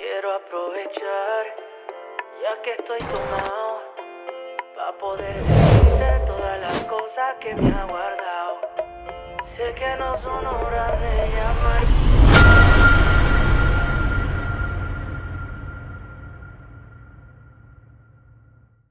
quiero aprovechar, ya que estoy tomado, para poder decirte todas las cosas que me ha guardado. Sé que no son horas.